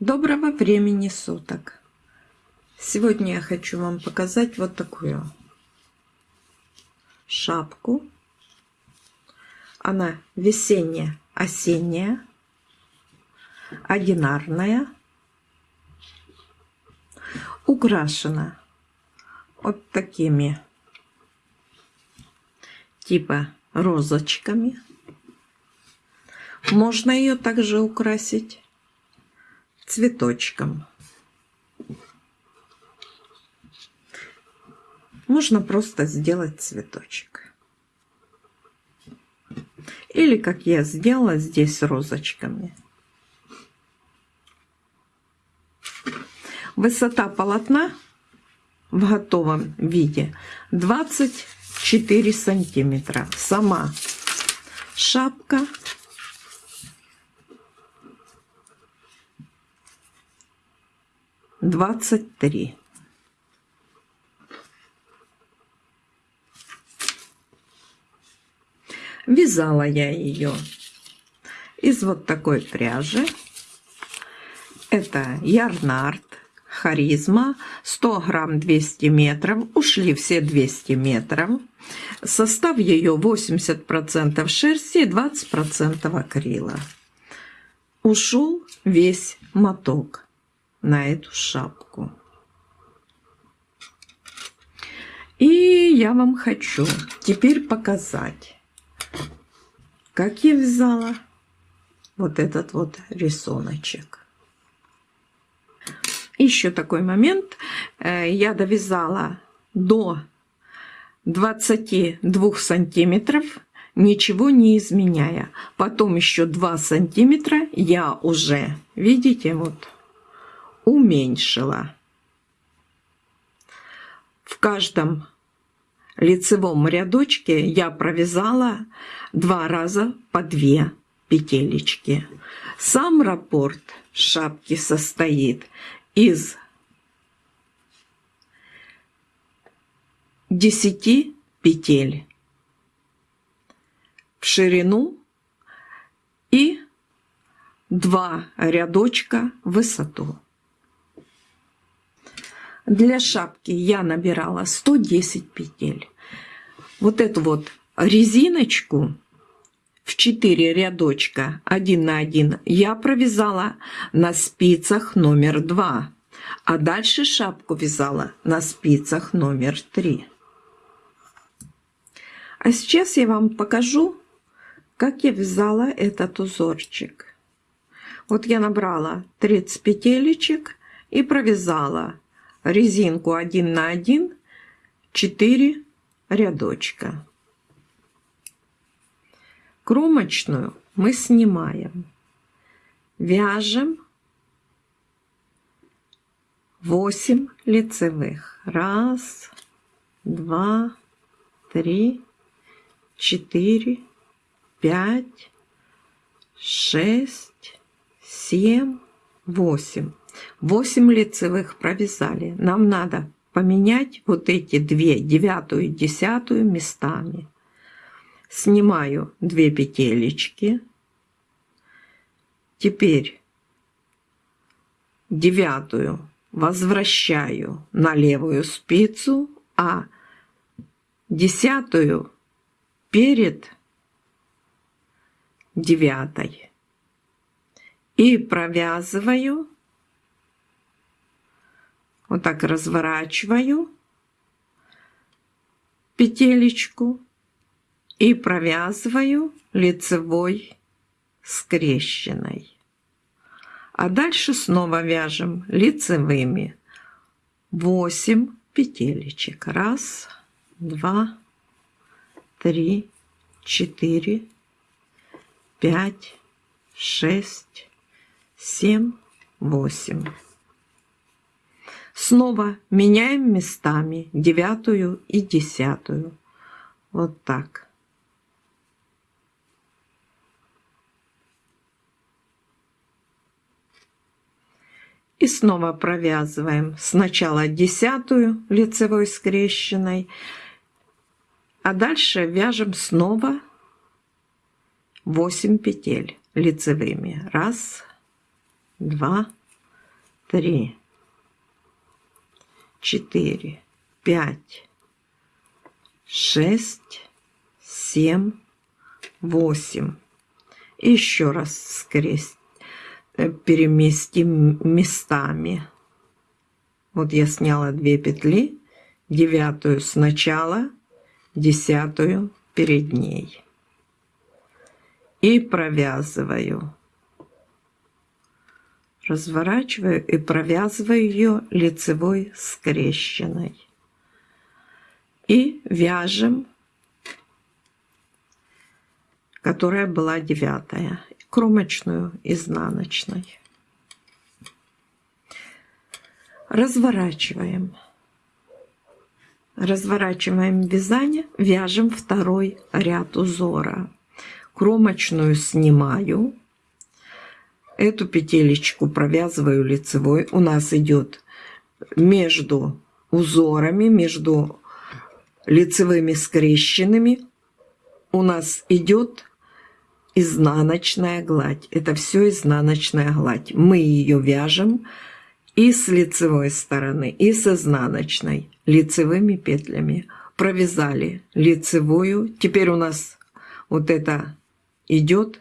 Доброго времени суток! Сегодня я хочу вам показать вот такую шапку. Она весенняя, осенняя, одинарная, украшена вот такими типа розочками. Можно ее также украсить цветочком. Можно просто сделать цветочек. Или как я сделала здесь розочками. Высота полотна в готовом виде 24 сантиметра. Сама шапка двадцать три. Вязала я ее из вот такой пряжи. Это ярнард, харизма, 100 грамм 200 метров. Ушли все 200 метров. Состав ее 80% шерсти и 20% акрила. Ушел весь моток на эту шапку. И я вам хочу теперь показать, как я вязала вот этот вот рисуночек. Еще такой момент. Э, я довязала до 22 сантиметров, ничего не изменяя. Потом еще 2 сантиметра я уже, видите, вот уменьшила. В каждом лицевом рядочке я провязала два раза по две петелечки. Сам раппорт шапки состоит из 10 петель в ширину и два рядочка в высоту. Для шапки я набирала 110 петель. Вот эту вот резиночку в 4 рядочка 1 на 1 я провязала на спицах номер 2, а дальше шапку вязала на спицах номер 3. А сейчас я вам покажу, как я вязала этот узорчик. Вот я набрала 30 петелечек и провязала резинку 1 на 1 4 рядочка. Кромочную мы снимаем. Вяжем 8 лицевых. Раз, два, три, четыре, пять, шесть, семь, восемь. 8 лицевых провязали. Нам надо поменять вот эти две, девятую и десятую местами. Снимаю две петелечки. Теперь девятую возвращаю на левую спицу, а десятую перед девятой. И провязываю вот так разворачиваю петелечку и провязываю лицевой скрещенной. А дальше снова вяжем лицевыми 8 петелечек. Раз, два, три, четыре, пять, шесть, семь, восемь. Снова меняем местами девятую и десятую. Вот так. И снова провязываем сначала десятую лицевой скрещенной, а дальше вяжем снова 8 петель лицевыми. Раз, два, три, четыре, пять, шесть, семь, восемь. Еще раз скресть, э, переместим местами. Вот я сняла две петли, девятую сначала, десятую перед ней. И провязываю. Разворачиваю и провязываю ее лицевой скрещенной. И вяжем, которая была девятая, кромочную изнаночной. Разворачиваем. Разворачиваем вязание, вяжем второй ряд узора. Кромочную снимаю, эту петелечку провязываю лицевой. У нас идет между узорами, между лицевыми скрещенными, у нас идет изнаночная гладь. Это все изнаночная гладь. Мы ее вяжем и с лицевой стороны, и с изнаночной лицевыми петлями. Провязали лицевую. Теперь у нас вот это идет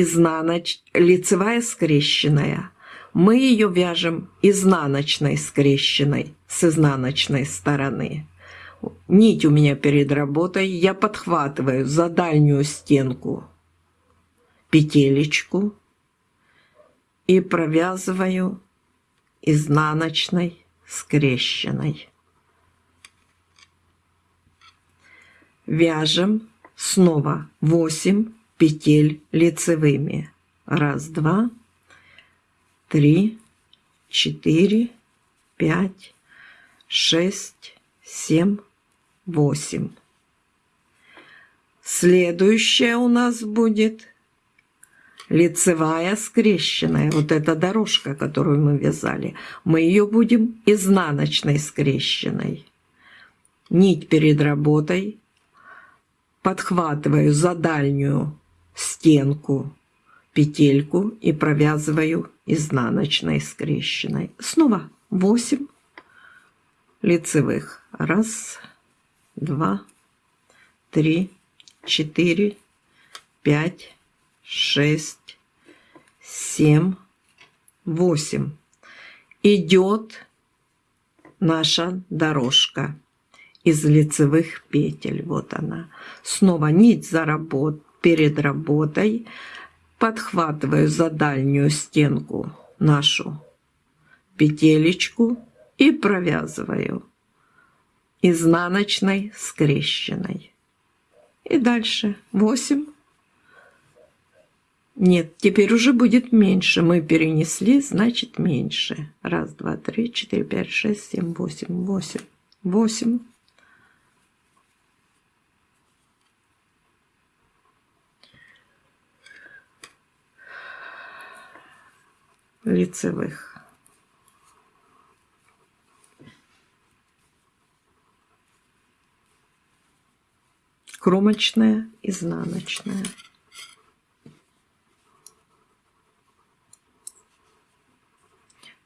изнаноч... лицевая скрещенная. Мы ее вяжем изнаночной скрещенной с изнаночной стороны. Нить у меня перед работой. Я подхватываю за дальнюю стенку петелечку и провязываю изнаночной скрещенной. Вяжем снова 8 петель лицевыми. Раз, два, три, четыре, пять, шесть, семь, восемь. Следующая у нас будет лицевая скрещенная, вот эта дорожка, которую мы вязали, мы ее будем изнаночной скрещенной. Нить перед работой подхватываю за дальнюю стенку петельку и провязываю изнаночной скрещенной. Снова 8 лицевых. Раз, два, три, четыре, пять, шесть, семь, восемь. Идет наша дорожка из лицевых петель. Вот она. Снова нить за работ, перед работой. Подхватываю за дальнюю стенку нашу петелечку и провязываю изнаночной скрещенной. И дальше 8 нет, теперь уже будет меньше. Мы перенесли, значит меньше. Раз, два, три, четыре, пять, шесть, семь, восемь, восемь, восемь. Лицевых. Кромочная, изнаночная.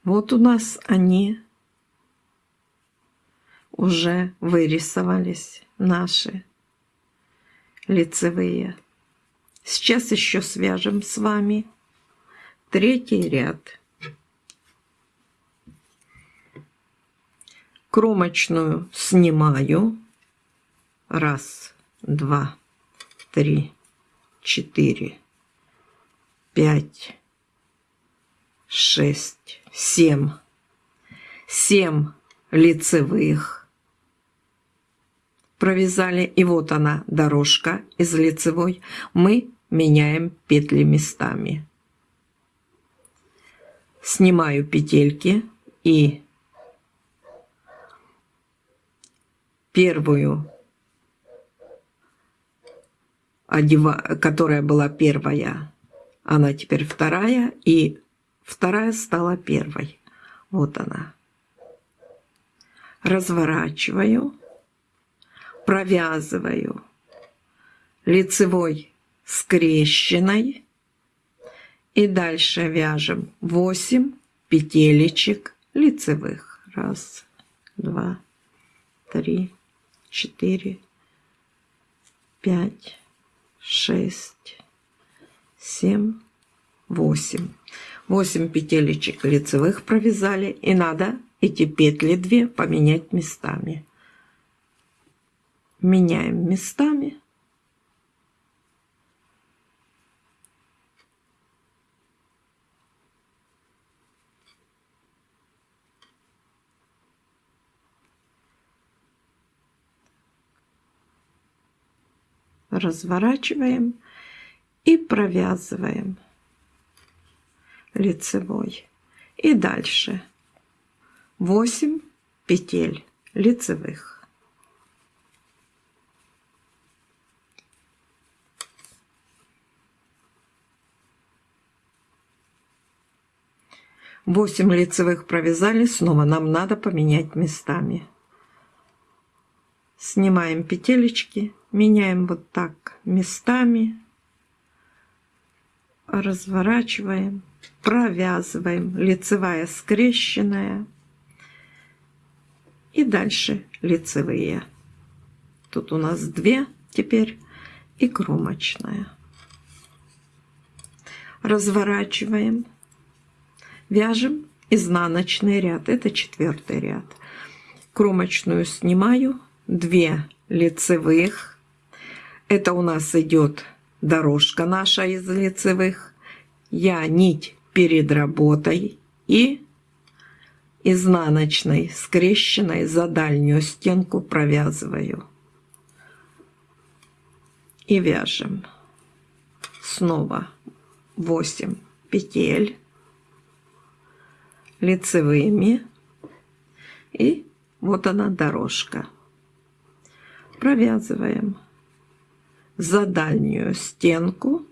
Вот у нас они уже вырисовались, наши лицевые. Сейчас еще свяжем с вами третий ряд. Кромочную снимаю. Раз, два, три, четыре, пять, шесть, семь. Семь лицевых провязали. И вот она, дорожка из лицевой. Мы меняем петли местами. Снимаю петельки и первую, которая была первая, она теперь вторая, и Вторая стала первой. Вот она. Разворачиваю, провязываю лицевой скрещенной и дальше вяжем 8 петелечек лицевых. Раз, два, три, четыре, пять, шесть, семь, восемь. Восемь петелечек лицевых провязали. И надо эти петли две поменять местами. Меняем местами. Разворачиваем и провязываем лицевой. И дальше 8 петель лицевых. Восемь лицевых провязали, снова нам надо поменять местами. Снимаем петелечки меняем вот так местами, разворачиваем, провязываем, лицевая скрещенная и дальше лицевые. Тут у нас две теперь и кромочная. Разворачиваем, вяжем изнаночный ряд, это четвертый ряд. Кромочную снимаю, 2 лицевых, это у нас идет дорожка наша из лицевых. Я нить перед работой и изнаночной, скрещенной за дальнюю стенку провязываю. И вяжем. Снова 8 петель лицевыми. И вот она дорожка. Провязываем за дальнюю стенку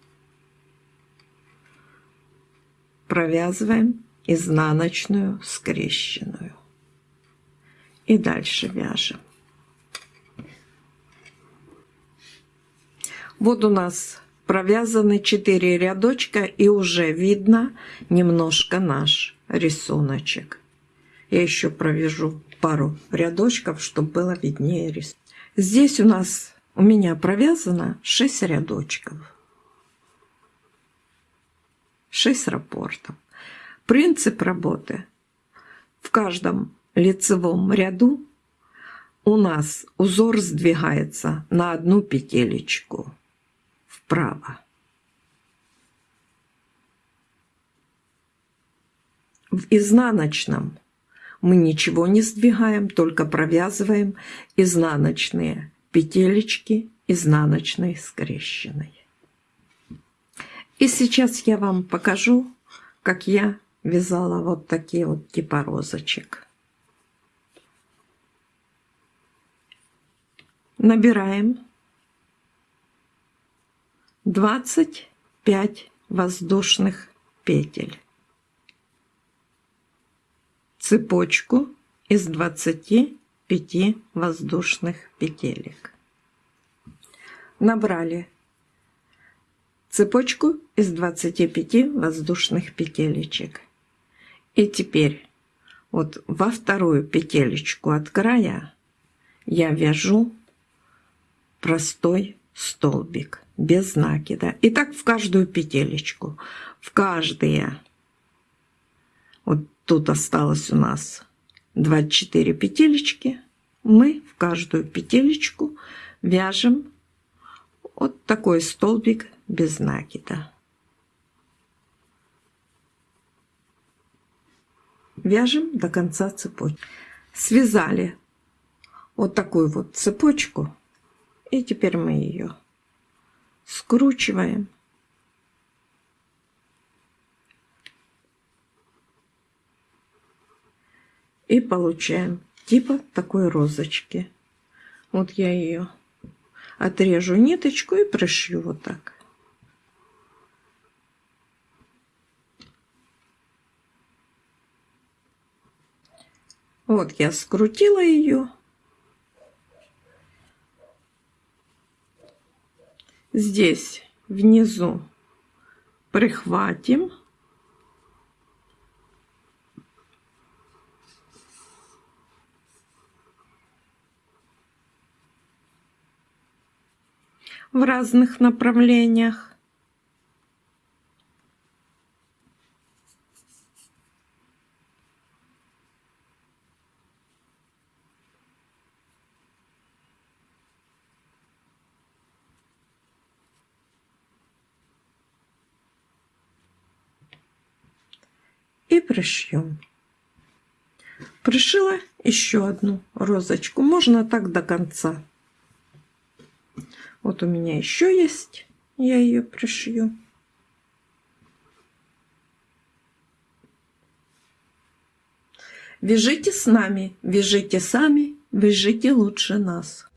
провязываем изнаночную скрещенную. И дальше вяжем. Вот у нас провязаны 4 рядочка и уже видно немножко наш рисуночек. Я еще провяжу пару рядочков, чтобы было виднее рисунок. Здесь у нас у меня провязано 6 рядочков. 6 рапортов. Принцип работы. В каждом лицевом ряду у нас узор сдвигается на одну петелечку вправо. В изнаночном мы ничего не сдвигаем, только провязываем изнаночные петелечки изнаночной скрещенной. И сейчас я вам покажу, как я вязала вот такие вот типа розочек. Набираем 25 воздушных петель. Цепочку из 20 5 воздушных петелек. Набрали цепочку из 25 воздушных петелечек. И теперь вот во вторую петелечку от края я вяжу простой столбик без накида. И так в каждую петелечку. В каждые. Вот тут осталось у нас 24 петелечки мы в каждую петелечку вяжем вот такой столбик без накида. Вяжем до конца цепочки. Связали вот такую вот цепочку. И теперь мы ее скручиваем и получаем типа такой розочки. Вот я ее отрежу ниточку и пришью вот так. Вот я скрутила ее. Здесь внизу прихватим в разных направлениях. и пришьем. Пришила еще одну розочку. Можно так до конца. Вот у меня еще есть. Я ее пришью. Вяжите с нами, вяжите сами, вяжите лучше нас.